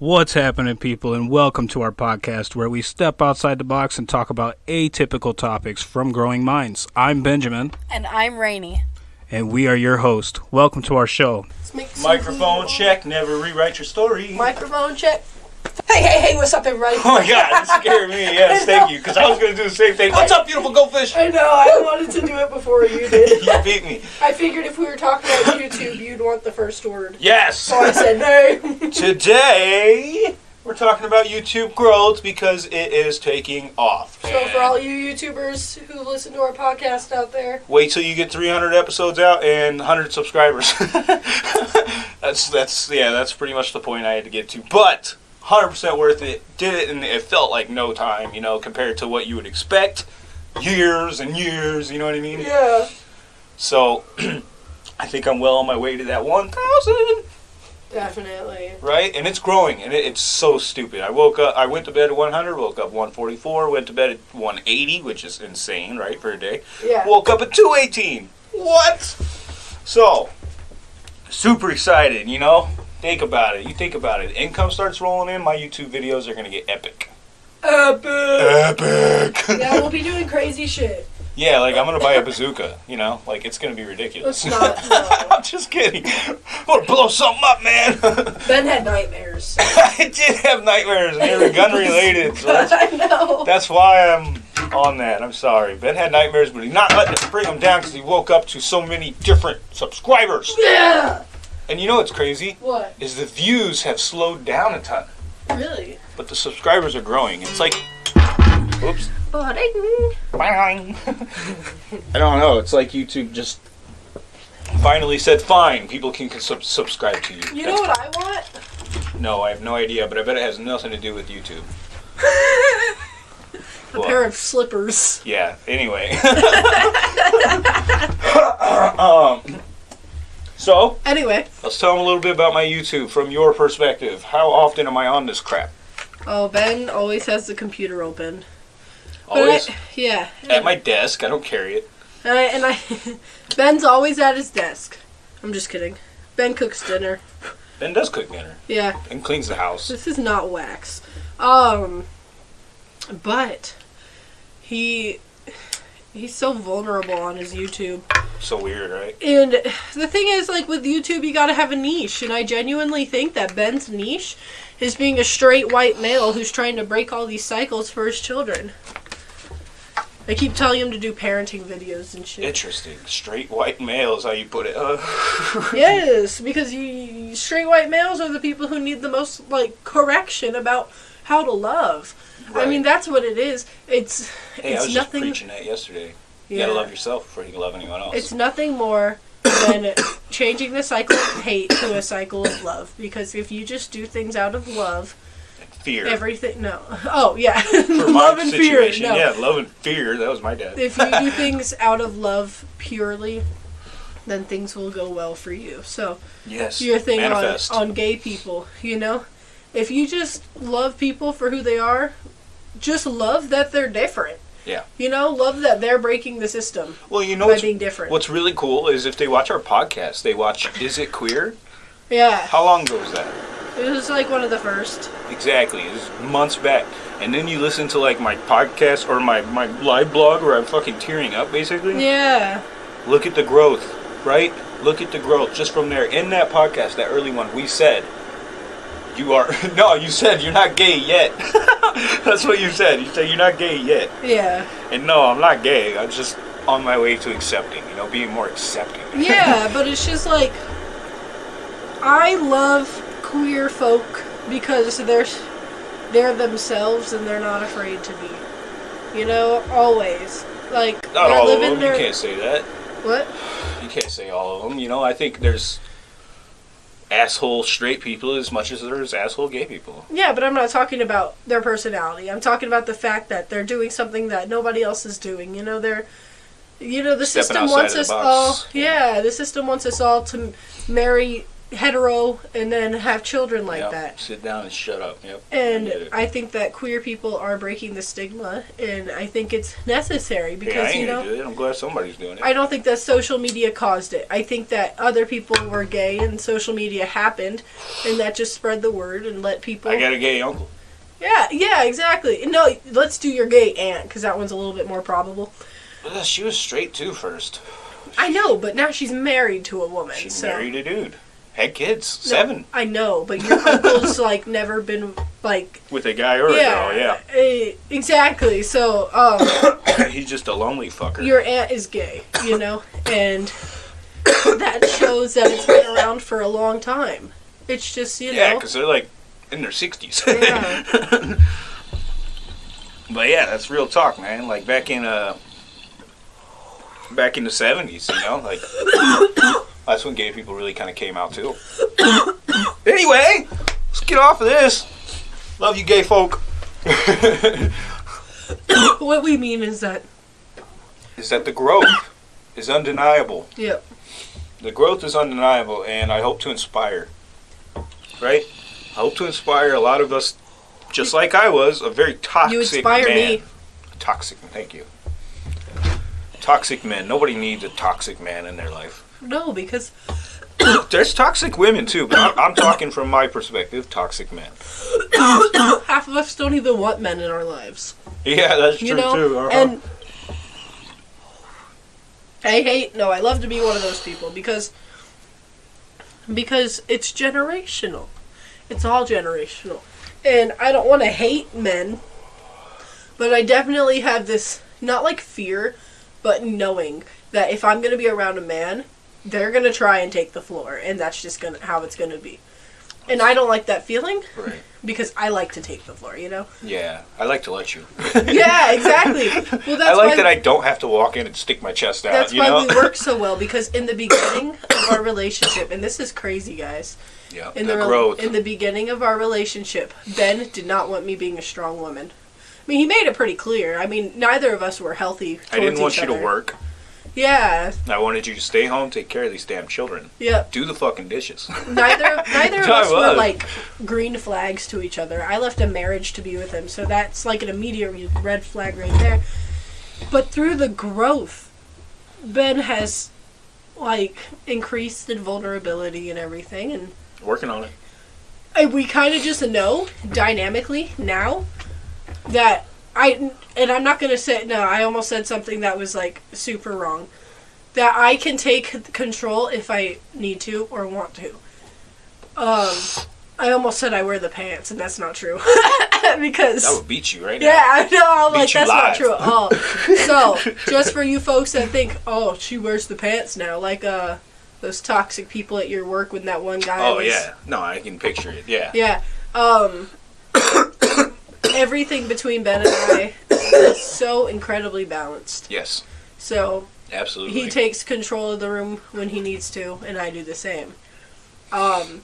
What's happening, people, and welcome to our podcast where we step outside the box and talk about atypical topics from growing minds. I'm Benjamin, And I'm Rainy. and we are your host. Welcome to our show. Let's make some Microphone check, never rewrite your story. Microphone check. Hey, hey, hey, what's up, everybody? Oh my god, that scared me. Yes, thank you. Because I was going to do the same thing. What's up, beautiful goldfish? I know, I wanted to do it before you did. You beat me. I figured if we were talking about YouTube, you'd want the first word. Yes. So I said no. Today, we're talking about YouTube growth because it is taking off. so for all you YouTubers who listen to our podcast out there, Wait till you get 300 episodes out and 100 subscribers. that's that's yeah, that's pretty much the point I had to get to. But 100% worth it. Did it and it felt like no time, you know, compared to what you would expect. Years and years, you know what I mean? yeah. So I think I'm well on my way to that 1,000, Definitely. right? And it's growing, and it, it's so stupid. I woke up, I went to bed at 100, woke up 144, went to bed at 180, which is insane, right, for a day. Yeah. Woke up at 218. What? So, super excited, you know? Think about it. You think about it. Income starts rolling in, my YouTube videos are going to get epic. Epic. Epic! Yeah, we'll be doing crazy shit. yeah, like I'm going to buy a bazooka, you know? Like, it's going to be ridiculous. Let's not. No. I'm just kidding. I'm going to blow something up, man. Ben had nightmares. I did have nightmares, and they were gun related. So that's, I know. that's why I'm on that. I'm sorry. Ben had nightmares, but he's not letting it bring him down because he woke up to so many different subscribers. Yeah. And you know what's crazy? What? Is the views have slowed down a ton, Really? but the subscribers are growing. It's like, oops. Bang. I don't know. It's like YouTube just finally said, "Fine, people can sub- subscribe to you." You know what I want? No, I have no idea, but I bet it has nothing to do with YouTube. A What? pair of slippers. Yeah. Anyway. um. So Anyway. let's tell them a little bit about my YouTube from your perspective. How often am I on this crap? Oh, Ben always has the computer open. But I- Always yeah. at my desk. I don't carry it. And I, and I Ben's always at his desk. I'm just kidding. Ben cooks dinner. Ben does cook dinner Yeah. and cleans the house. This is not wax. Um but he he's so vulnerable on his YouTube. So weird, right? And the thing is like with YouTube you got to have a niche and I genuinely think that Ben's niche is being a straight white male who's trying to break all these cycles for his children. I keep telling him to do parenting videos and shit. Interesting. Straight white male is how you put it. Uh, Yes, because you, straight white males are the people who need the most like correction about how to love. I mean, that's what it is. It's hey, I was nothing. just preaching that yesterday. You yeah. gotta love yourself before you can love anyone else. It's nothing more than changing the cycle of hate to a cycle of love. Because if you just do things out of love, fear. everything no. Oh yeah, love and fear. No. yeah, love and fear. That was my dad. If you do things out of love purely, then things will go well for you. So. yes. your thing on, Manifest. on gay people, you know? If you just love people for who they are, just love that they're different. Yeah. You know, love that they're breaking the system well, you know by being different. what's really cool is if they watch our podcast, they watch Is It Queer? yeah. How long ago was that? It was like one of the first. Exactly. It was months back. And then you listen to like my podcast or my, my live blog where I'm fucking tearing up basically. Yeah. Look at the growth, right? Look at the growth just from there. In that podcast, that early one, we said, you are, no, you said you're not gay yet. That's what you said. You said you're not gay yet. Yeah. And no, I'm not gay. I'm just on my way to accepting, you know, being more accepting. Yeah, but it's just like I love queer folk because they're they're themselves and they're not afraid to be. You know, always. Like Not all of them. their You can't say that. what? You can't say all of them. You know, I think there's asshole straight people as much as there's asshole gay people. Yeah, but I'm not talking about their personality. I'm talking about the fact that they're doing something that nobody else is doing. You know, they're, you know, the Stepping system wants us all. box. Yeah, the system wants us all to marry hetero and then have children like Yep. that. Sit down and shut up. Yep. And I. I think that queer people are breaking the stigma, and I think it's necessary because you know. I'm glad somebody's doing it. I don't think that social media caused it. I think that other people were gay and social media happened, and that just spread the word and let people. I got a gay uncle. Yeah, yeah, exactly. No, let's do your gay aunt because that one's a little bit more probable. Well, she was straight too first. I know, but now she's married to a woman. She so. married a dude. Had kids. No, Seven. I know, but your uncle's like never been like. With a guy or yeah, a girl, eh, exactly. So, um. He's just a lonely fucker. your aunt is gay, you know, and that shows that it's been around for a long time. It's just you yeah, know. because they're like in their 60s. Yeah. but yeah, that's real talk, man. Like back in uh back in the 70s, you know, like that's when gay people really kind of came out too. anyway, let's get off of this. Love you, gay folk. what we mean is that, is that the growth is undeniable. yep, The growth is undeniable, and I hope to inspire. Right? I hope to inspire a lot of us, just like I was, a very toxic man. you inspire man. me. Toxic, thank you. Toxic men. Nobody needs a toxic man in their life. No, because There's toxic women too, but I'm, I'm talking from my perspective. Toxic men. half of us don't even want men in our lives. Yeah, that's true you know, too. uh-huh. and I hate. No, I love to be one of those people because because it's generational. It's all generational, and I don't want to hate men, but I definitely have this not like fear, but knowing that if I'm gonna be around a man, they're gonna try and take the floor, and that's just gonna how it's gonna be. And I don't like that feeling right. because I like to take the floor, you know? Yeah, I like to let you. Yeah, exactly. Well, that's I like that I don't have to walk in and stick my chest out. That's why know? we work so well because in the beginning of our relationship, and this is crazy, guys. yeah, In the, the, growth. in the beginning of our relationship, Ben did not want me being a strong woman. I mean, he made it pretty clear. I mean, neither of us were healthy. I didn't want you to work. Yeah. I wanted you to stay home, take care of these damn children. Yep. Do the fucking dishes. Neither neither of us were like green flags to each other. I left a marriage to be with him, so that's like an immediate red flag right there. But through the growth, Ben has like increased in vulnerability and everything, and Working on it. I, we kind of just know dynamically now that I and I'm not gonna say no. I almost said something that was like super wrong. That I can take control if I need to or want to. Um, I almost said I wear the pants, and that's not true because That would beat you right now. yeah, I know. I'm Beat like, that's not live. true at all. so, just for you folks that think, oh, she wears the pants now, like uh, those toxic people at your work when that one guy. Oh was, yeah. No, I can picture it. Yeah. Yeah. Um. Everything between Ben and I is so incredibly balanced. Yes. So Absolutely. he takes control of the room when he needs to, and I do the same. Um,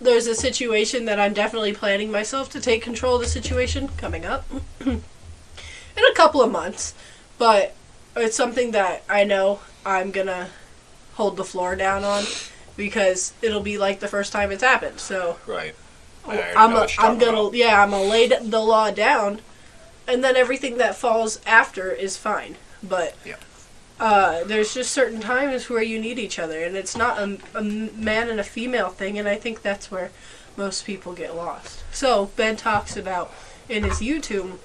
there's a situation that I'm definitely planning myself to take control of the situation coming up in a couple of months, but it's something that I know I'm gonna hold the floor down on because it'll be like the first time it's happened. So right. I'm a, I'm gonna about. yeah I'm gonna lay the law down, and then everything that falls after is fine. But Yeah. uh, there's just certain times where you need each other, and it's not a, a man and a female thing, and I think that's where most people get lost. So Ben talks about in his YouTube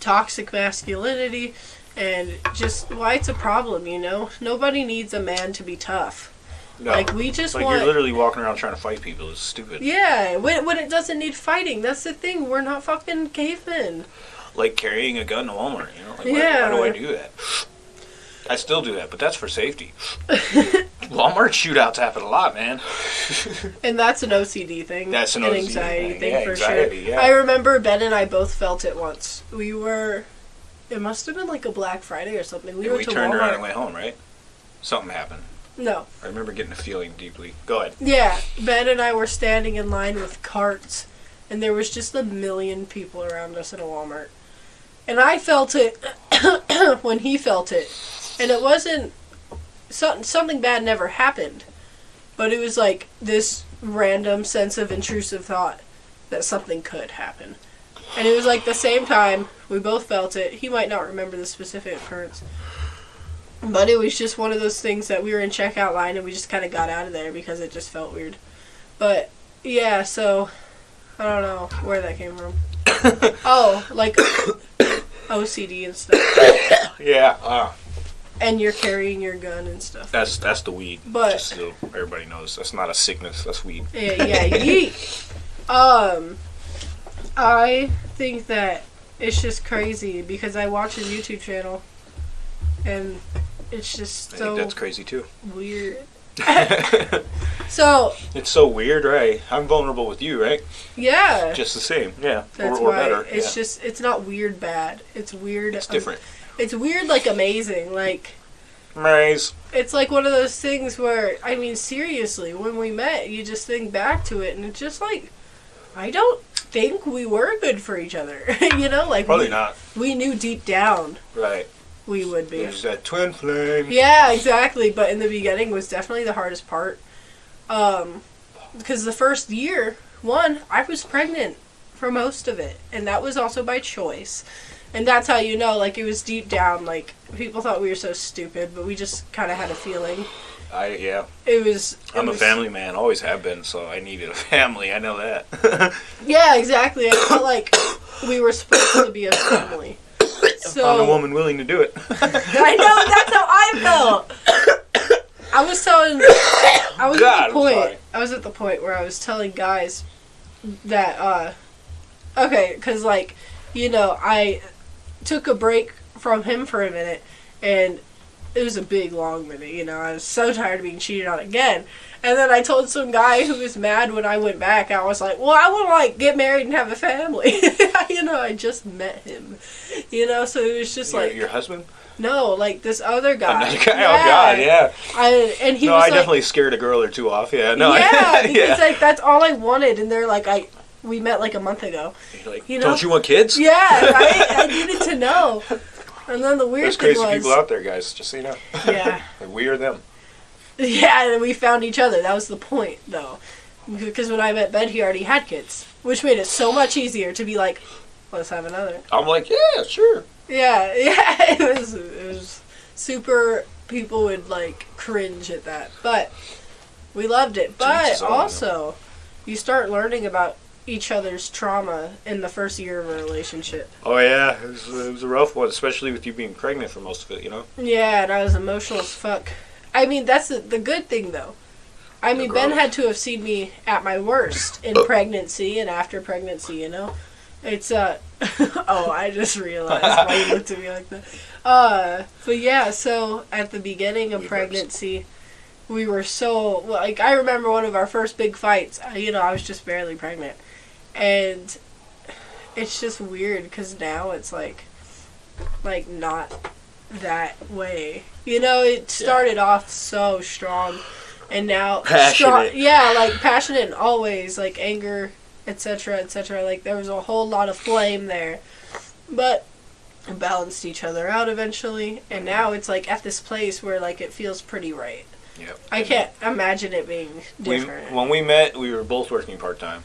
toxic masculinity and just why it's a problem. You know, nobody needs a man to be tough. No. Like we just like want you're literally walking around trying to fight people. It's stupid. yeah, when, when it doesn't need fighting, that's the thing. We're not fucking cavemen. Like carrying a gun to Walmart. You know. Like, why- Yeah. Why, do I do that? I still do that, but that's for safety. Walmart shootouts happen a lot, man. And that's an OCD thing. That's an an OCD anxiety thing. thing, Yeah, for anxiety, sure. yeah. I remember Ben and I both felt it once. We were, it must have been like a Black Friday or something. We And went we to turned Walmart. around and went home, right? Something happened. No, I remember getting a feeling deeply. Go ahead. yeah, Ben and I were standing in line with carts, and there was just a million people around us at a Walmart, and I felt it when he felt it, and it wasn't something something bad never happened. but it was like this random sense of intrusive thought that something could happen. And it was like the same time we both felt it. He might not remember the specific occurrence. But it was just one of those things that we were in checkout line and we just kind of got out of there because it just felt weird. But yeah, so I don't know where that came from. oh, like OCD and stuff. Yeah, uh, And you're carrying your gun and stuff. that's that's the weed. But- Just so everybody knows, that's not a sickness. That's weed. Yeah, yeah, yeet. Um, I think that it's just crazy because I watch his YouTube channel, and it's just I think that's crazy too. weird. So It's so weird, right? I'm vulnerable with you, right? yeah, Just the same, yeah, that's or, or why better. it's yeah. just it's not weird bad. It's weird. it's um, different. it's weird like amazing. Like Maze. it's like one of those things where I mean seriously, when we met, you just think back to it, and it's just like I don't think we were good for each other. you know, like Probably we, not. we knew deep down Right. We would be. There's that twin flame. Yeah, exactly. But in the beginning was definitely the hardest part. Um, because the first year, one, I was pregnant for most of it, and that was also by choice. And that's how you know, like it was deep down. Like people thought we were so stupid, but we just kind of had a feeling. I yeah. It was. it I'm a family man, always have been, so I needed a family. I know that. Yeah, exactly. I felt like we were supposed to be a family. So Found a woman willing to do it. I know that's how I felt. I was telling, I was God, at the point. I was at the point where I was telling guys that, uh, okay, because like, you know, I took a break from him for a minute, and it was a big long minute. You know, I was so tired of being cheated on again. And then I told some guy who was mad when I went back. I was like, "Well, I want to like get married and have a family." you know, I just met him. You know, so it was just your, like your husband? no, like this other guy. Another guy? Oh God, yeah. I, and he no, I like, definitely scared a girl or two off. Yeah, no, I- yeah, because yeah. like that's all I wanted, and they're like, I we met like a month ago. Like, you know- don't you want kids? Yeah, right. I needed to know. And then the weird There's thing crazy was, people out there, guys. Just so you know. yeah, we are them. yeah, and we found each other. That was the point, though, because when I met Ben, he already had kids, which made it so much easier to be like, let's have another. I'm like, yeah, sure. Yeah, yeah, it was it was super. People would like cringe at that, but we loved it. But his own, you know. also, you start learning about each other's trauma in the first year of a relationship. Oh yeah, it was, it was a rough one, especially with you being pregnant for most of it. You know. Yeah, and I was emotional as fuck. I mean, that's the, the good thing though. I mean, Ben had to have seen me at my worst in pregnancy and after pregnancy. You know, it's uh. oh, I just realized why you looked at me like that. Uh, but yeah, so at the beginning of We burst. pregnancy, we were so like I remember one of our first big fights. You know, I was just barely pregnant, and it's just weird because now it's like, like not that way. You know, it started off so strong, and now strong. Yeah, like passionate and always like anger, etc., etc. Like there was a whole lot of flame there, but balanced each other out eventually, and now it's like at this place where like it feels pretty right. Yep. I can't imagine it being We, different. when we met, we were both working part time,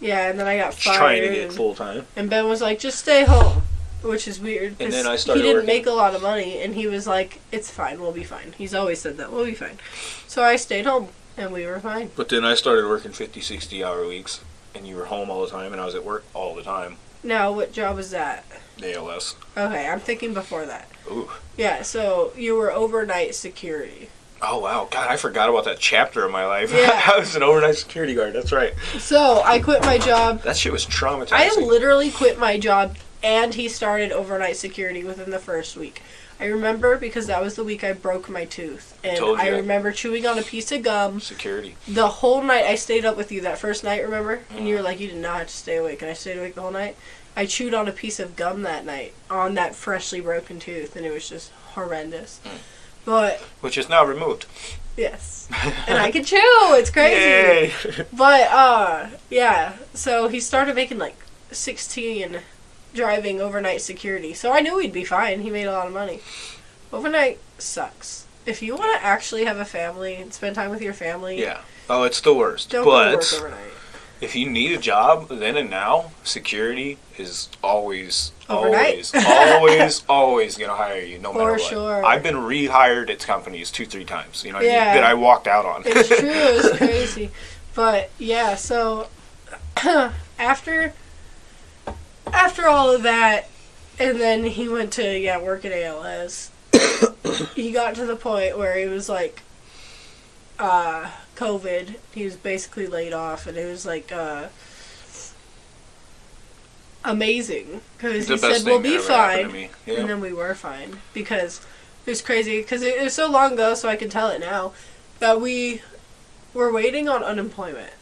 yeah, and then I got fired. trying to get full time. and Ben was like, "Just stay home," which is weird. And then I started He didn't working. make a lot of money, and he was like, "It's fine. We'll be fine." He's always said that. We'll be fine. So I stayed home, and we were fine. But then I started working 50, 60 hour weeks, and you were home all the time, and I was at work all the time. Now, what job was that? ALS. Okay, I'm thinking before that. Ooh. Yeah, so you were overnight security. Oh wow, God, I forgot about that chapter of my life. Yeah. I was an overnight security guard. That's right. So I quit my job. That shit was traumatizing. I literally quit my job, and he started overnight security within the first week. I remember because that was the week I broke my tooth, and I ya. remember chewing on a piece of gum. security. The whole night I stayed up with you that first night, remember? And you were Mm. like, you did not have to stay awake, and I stayed awake the whole night. I chewed on a piece of gum that night on that freshly broken tooth, and it was just horrendous. Mm. But Which is now removed. yes, and I can chew. It's crazy. Yay! But uh yeah, so he started making like 16 driving overnight security. So I knew he'd be fine. He made a lot of money. Overnight sucks. If you want to actually have a family and spend time with your family, yeah. Oh, it's the worst. Don't but work overnight. If you need a job then and now, security is always, Overnight. always, always, always gonna hire you no For matter what. sure. I've been rehired at companies two, three times. You know, what I mean? Yeah. that I walked out on. It's true. It's crazy. But yeah, so after after all of that, and then he went to yeah work at ALS. he got to the point where he was like, uh, COVID. He was basically laid off, and it was like uh, amazing because he said we'll be that ever happened fine. Yeah. And then we were fine because it was crazy because it, it was so long ago, so I can tell it now that we were waiting on unemployment,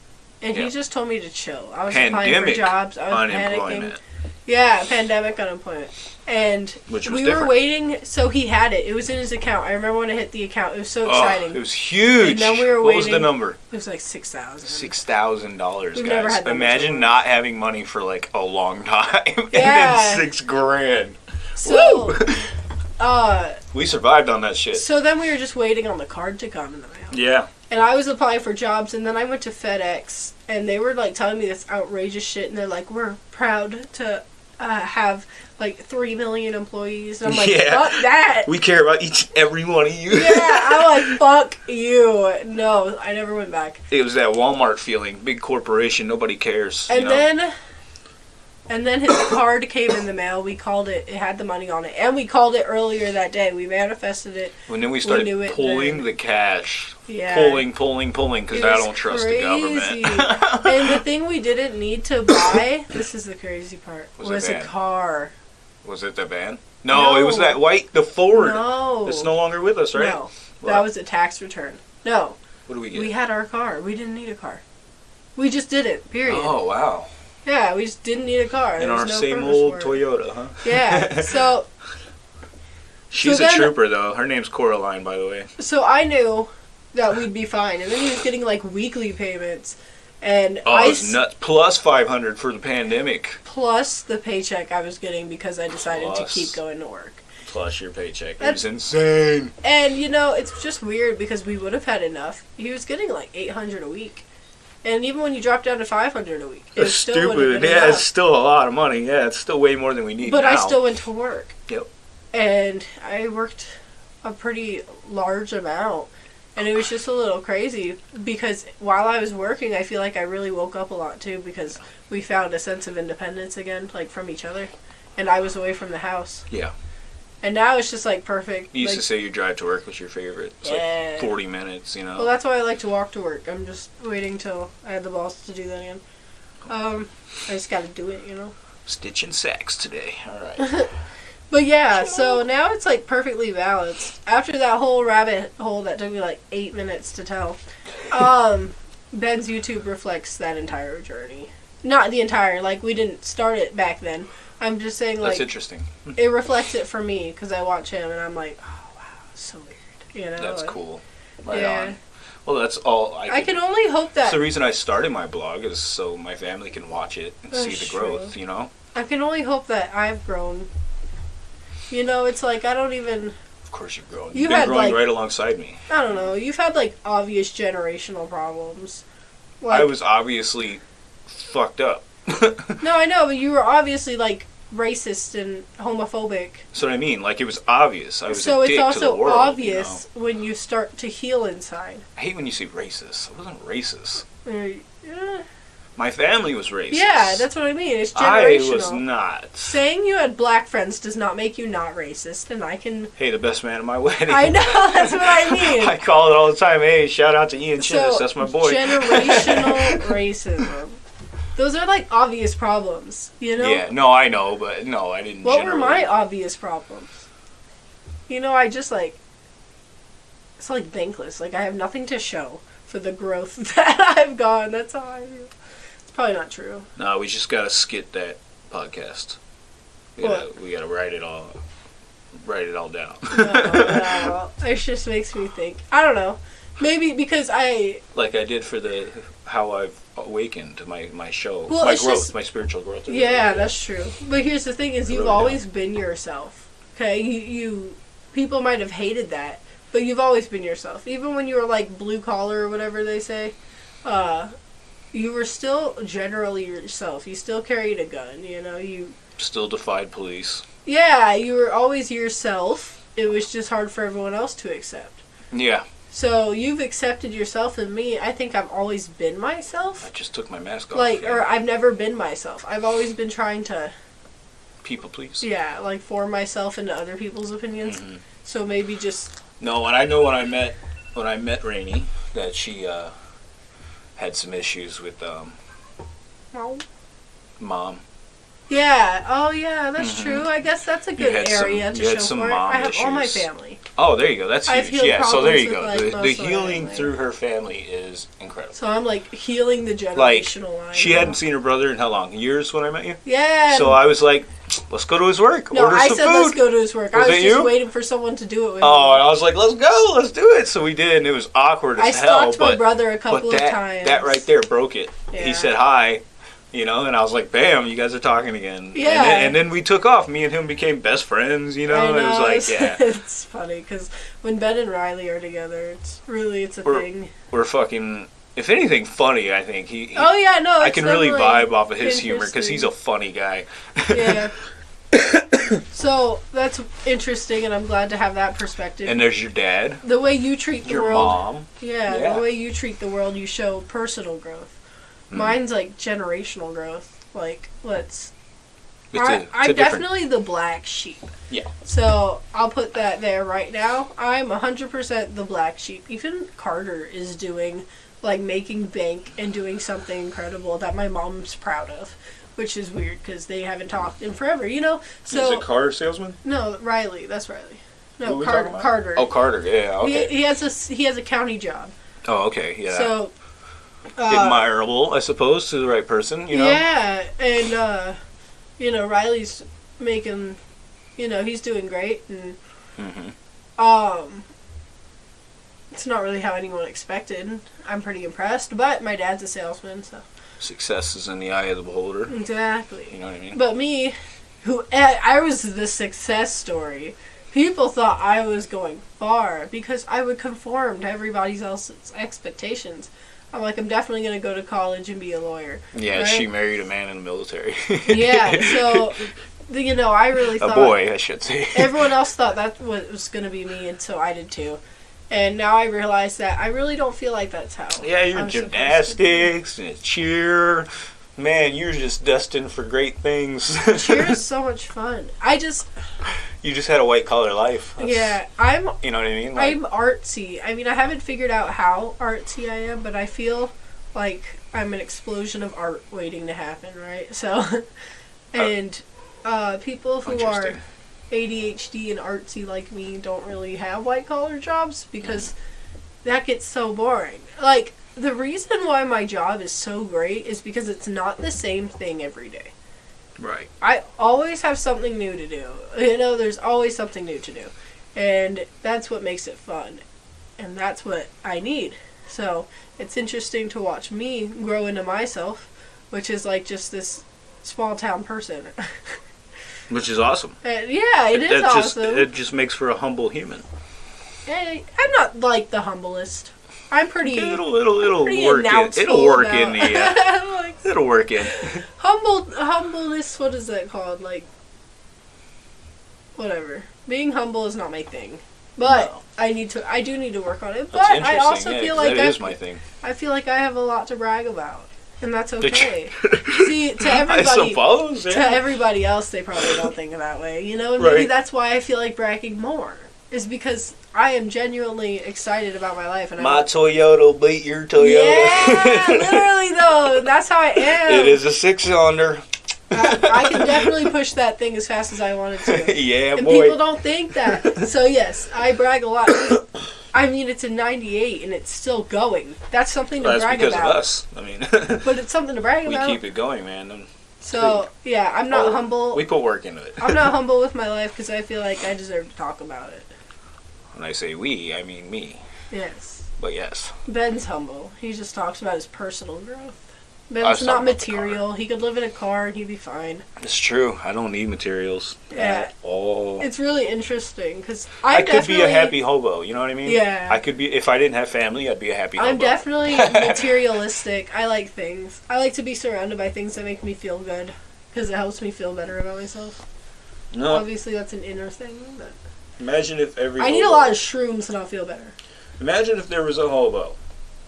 and Yeah. he just told me to chill. I was applying for jobs. I was panicking. Yeah, pandemic unemployment, and we different. were waiting. So he had it. It was in his account. I remember when I hit the account. It was so Oh, exciting. it it was huge. And then we were what was the number? It was like six thousand. Six thousand dollars, guys. never had that Imagine not having money for like a long time, and Yeah. then six grand. So, Woo! uh, we survived on that shit. so then we were just waiting on the card to come in the mail. Yeah, And I was applying for jobs, and then I went to FedEx, and they were like telling me this outrageous shit, and they're like, "We're proud to uh, have like three million employees." And I'm like, Yeah. "Fuck that!" we care about each every one of you. yeah, I'm like, "Fuck you!" No, I never went back. it was that Walmart feeling, big corporation, nobody cares. And you know? then, and then his card came in the mail. We called it. It had the money on it, and we called it earlier that day. We manifested it. and then we started it pulling the cash, Yeah. pulling, pulling, pulling, because I don't trust crazy. the government. and the thing we didn't need to buy, this is the crazy part, Was was, it a car. Was it the van? No, it was that white, the Ford. No. It's no longer with us, right? No. What? That was a tax return. No. What do we get? We had our car. We didn't need a car. We just did it. Period. oh wow! Yeah, we just didn't need a car. In There our no same old. Toyota, huh? Yeah. So She's So a then- trooper though. Her name's Coraline, by the way. so I knew that we'd be fine. And then he was getting like weekly payments. And Oh, I it's s- nuts. Plus five hundred for the pandemic. plus the paycheck I was getting because I decided Plus. to keep going to work. Plus your paycheck. It That's- was insane. And you know, it's just weird because we would have had enough. He was getting like eight hundred a week, and even when you drop down to five hundred a week, it That's still stupid. been Yeah, enough. it's still a lot of money. Yeah, it's still way more than we need. But I still went to work. Yep. And I worked a pretty large amount. And it was just a little crazy because while I was working, I feel like I really woke up a lot too because we found a sense of independence again, like from each other. And I was away from the house. Yeah. And now it's just like perfect. You used like, to say your drive to work was your favorite. It's Yeah. like forty minutes. You know. Well, that's why I like to walk to work. I'm just waiting till I have the balls to do that again. Um, I just got to do it, you know. Stitching sacks today. All right. But yeah, so now it's like perfectly balanced. After that whole rabbit hole that took me like eight minutes to tell, um, Ben's YouTube reflects that entire journey. Not the entire, like we didn't start it back then. I'm just saying That's like interesting. it reflects it for me because I watch him and I'm like, oh wow, so weird. You know. That's like, cool. Right yeah. on. Well, that's all. I, I can only hope That's that the reason I started my blog is so my family can watch it and see That's the growth. true. You know. I can only hope that I've grown. You know, it's like I don't even Of course you've grown. You You've been had, growing like- right alongside me. I don't know. You've had like obvious generational problems. Like I was obviously fucked up. no, I know, but you were obviously like racist and homophobic. That's what I mean. Like it was obvious. I was So it's dick to the also world. obvious when you start to heal inside. I hate when you say racist. I wasn't racist. Uh, yeah. My family was racist. Yeah, that's what I mean. It's generational. I was not. Saying you had black friends does not make you not racist, and I can. Hey, the best man at my wedding. I know that's what I mean. I call it all the time. Hey, shout out to Ian Chinnis. That's my boy. Generational racism. Those are like obvious problems, you know. Yeah, no, I know, but no, I didn't. What were my obvious problems? You know, I just like it's like bankless. Like I have nothing to show for the growth that I've gone. That's how I feel. Probably not true. No, we just gotta skit that podcast. We gotta, we gotta write it all, write it all down. No, no, it just makes me think. I don't know. Maybe because I like I did for the how I've awakened my my show, Well, my growth, just- my spiritual growth. yeah, that's true. But here's the thing: is I you've always been yourself. Okay, you, you people might have hated that, but you've always been yourself. Even when you were like blue collar or whatever they say. uh, you were still generally yourself. You still carried a gun. You know, you Still defied police. yeah, you were always yourself. It was just hard for everyone else to accept. Yeah, So you've accepted yourself and me. I think I've always been myself. I just took my mask off. Like, yeah. or I've never been myself. I've always been trying to, people, please. yeah, like form myself into other people's opinions. Mhm. So maybe just No, and I know when I met when I met Rainey that she uh, had some issues with um, mom. Yeah. Oh, yeah. That's Mhm. true. I guess that's a good had some- area to show some for mom I have all my family, Oh, there you go. That's huge. Yeah, so there you go. like, the the healing family. through her family is incredible. so I'm like healing the Like, generational line. She hadn't seen her brother in how long? Years when I met you. Yeah. So I was like, let's go to his work. no, I said food. let's go to his work. Was I was just you? waiting for someone to do it with Oh, me. I was like, let's go, let's do it. So we did, and it was awkward as I hell. stalked my brother a couple that of times. that right there broke it. Yeah. He said hi, you know, and I was like, bam, you guys are talking again. Yeah. And then, and then we took off. Me and him became best friends. You know, I it was like, yeah, it's funny because when Ben and Riley are together, it's really it's a We're- thing. we're fucking. If anything, funny. I think he. he Oh yeah, no, I can really vibe off of his humor because he's a funny guy. yeah. so that's interesting, and I'm glad to have that perspective. And there's your dad, the way you treat the your world, mom. yeah, Yeah. the way you treat the world, you show personal growth. Mm. Mine's like generational growth. Like, let's. It's I, a- it's I'm definitely the black sheep. Yeah. So I'll put that there right now. I'm 100% the black sheep. Even Carter is doing, like, making bank and doing something incredible that my mom's proud of. Which is weird because they haven't talked in forever, you know? So, Is it car salesman? no, Riley. That's Riley. No, we Carter. Carter. Oh, Carter. Yeah. Okay. He, he has a he has a county job. oh, okay. Yeah. So uh, Admirable, I suppose, to the right person. You know. Yeah, and uh, you know Riley's making, you know, he's doing great, and hmm um, it's not really how anyone expected. I'm pretty impressed, but my dad's a salesman, so Success is in the eye of the beholder. exactly. You know what I mean? But me, who I I was the success story. People thought I was going far because I would conform to everybody else's expectations. I'm like, I'm definitely going to go to college and be a lawyer. Yeah, right? she married a man in the military. Yeah, so, you know, I really a thought. boy, I should say. Everyone else thought that was going to be me, and so I did too. And now I realize that I really don't feel like that's how. yeah, you're I'm supposed to be. gymnastics and cheer. Man, you're just destined for great things. Cheer is so much fun. I just, you just had a white collar life. That's- yeah, I'm You know what I mean? Like, I'm artsy. I mean, I haven't figured out how artsy I am, but I feel like I'm an explosion of art waiting to happen, right? So, and uh, people who are. ADHD and artsy like me don't really have white collar jobs because that gets so boring. Like, the reason why my job is so great is because it's not the same thing every day. Right. I always have something new to do. You know, there's always something new to do. And that's what makes it fun. And that's what I need. So it's interesting to watch me grow into myself, which is like just this small town person. Which is awesome. and yeah, it is that just awesome. it just makes for a humble human. Hey, I'm not like the humblest. I'm pretty. It'll it'll it'll work in. It'll work about- in the. Uh, like, it'll work in. humble humbleness what is that called like whatever being humble is not my thing but No. i need to i do need to work on it but i also yeah, feel like that I, is my thing. I feel like i have a lot to brag about and that's okay see to I everybody suppose. to everybody else they probably don't think that way you know and maybe that's why i feel like bragging more is because i am genuinely excited about my life and My i'm Toyota will beat your Toyota. yeah literally though that's how i am it is a six cylinder. I, I can definitely push that thing as fast as I wanted to. yeah, And boy. people don't think that. So yes, I brag a lot. I mean, it's a 98 and it's still going. That's something to That's brag because about. of us. I mean, But it's something to brag we about. We keep it going, man. And so yeah, I'm not Oh, humble. We put work into it. I'm not humble with my life because I feel like I deserve to talk about it. When I say we, I mean me. Yes. But yes, Ben's humble. He just talks about his personal growth. I was Ben's not material. He could live in a car and he'd be fine. It's true. I don't need materials Yeah. at all. It's really interesting because I I'm could be a happy hobo. You know what I mean? Yeah. I could be if I didn't have family. I'd be a happy hobo. I'm definitely materialistic. I like things. I like to be surrounded by things that make me feel good because it helps me feel better about myself. no. Obviously, that's an inner thing. But Imagine if every. I need a lot of shrooms to not feel better. Imagine if there was a hobo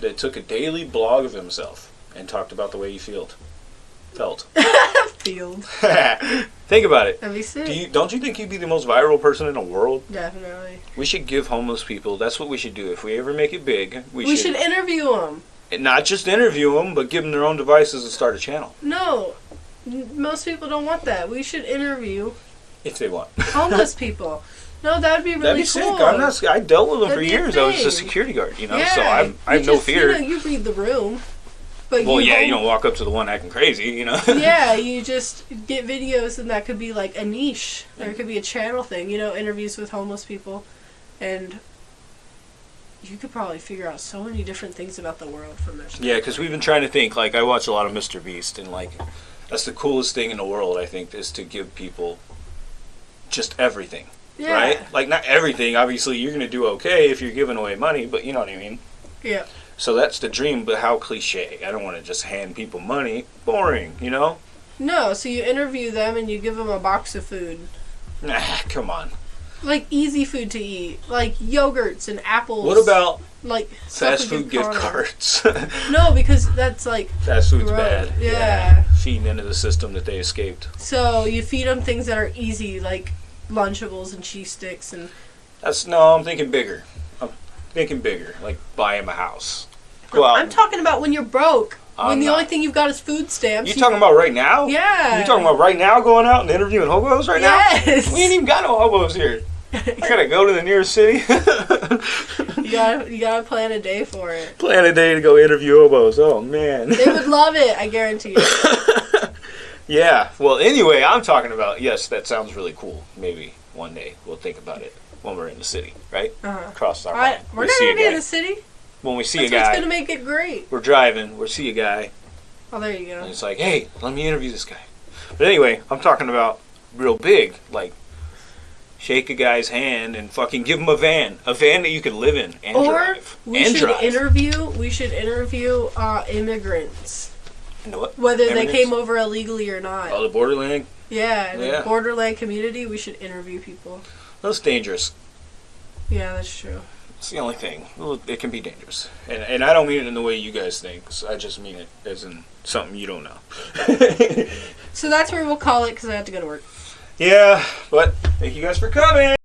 that took a daily blog of himself and talked about the way you felt. Felt. Field. Think about it. That'd be sick. Do you don't you think you'd be the most viral person in the world? Definitely. We should give homeless people. That's what we should do. If we ever make it big, we, We, should, should interview them. not just interview them, but give them their own devices and start a channel No, most people don't want that. We should interview if they want. homeless people. No, that would be really That'd be cool. sick. I'm not. I dealt with them That'd for years. I was a security guard, you know. yeah, So I'm, I have no fear. You, know, you read the room, but well, you yeah, you don't walk up to the one acting crazy, you know. yeah, you just get videos, and that could be like a niche. or it could be a channel thing, you know, interviews with homeless people, and you could probably figure out so many different things about the world from there. Yeah, because we've been trying to think. Like, I watch a lot of Mr. Beast, and like, that's the coolest thing in the world. I think is to give people just everything, yeah. right? Like, not everything. Obviously, you're gonna do okay if you're giving away money, but you know what I mean. Yeah. So that's the dream, but how cliche. I don't want to just hand people money. Boring, you know. No, so you interview them and you give them a box of food. Nah, come on. Like easy food to eat, like yogurts and apples. What about like fast food gift cards? No, because that's like fast food's Gross. bad. Yeah. Feeding into the system that they escaped. so you feed them things that are easy, like Lunchables and cheese sticks, and That's no. I'm thinking bigger. I'm thinking bigger. Like buy him a house. Go out. I'm talking about when you're broke. I'm when the not. only thing you've got is food stamps. You talking about right now? Yeah. You talking about right now going out and interviewing hobos right Yes. now? Yes. We ain't even got no hobos here. I gotta go to the nearest city. you gotta you gotta plan a day for it. Plan a day to go interview hobos. Oh man. They would love it, I guarantee you. yeah. Well, anyway, I'm talking about. Yes, that sounds really cool. Maybe one day we'll think about it when we're in the city, right? Uh-huh. Cross our I, we're We not gonna be in the city. When we see That's a what's guy, gonna make it great. we're driving. We see a guy, Oh, there you and go. it's like, hey, let me interview this guy. But anyway, I'm talking about real big, like shake a guy's hand and fucking give him a van, a van that you can live in and Or drive. we and should drive. interview. We should interview uh, immigrants, You know what? whether they came over illegally or not. Oh, the borderland. yeah, in yeah. the borderland community, we should interview people. That's dangerous. Yeah, that's true. It's the only thing. It can be dangerous, and and I don't mean it in the way you guys think. I just mean it as in something you don't know. So that's where we'll call it because I have to go to work. yeah, but thank you guys for coming.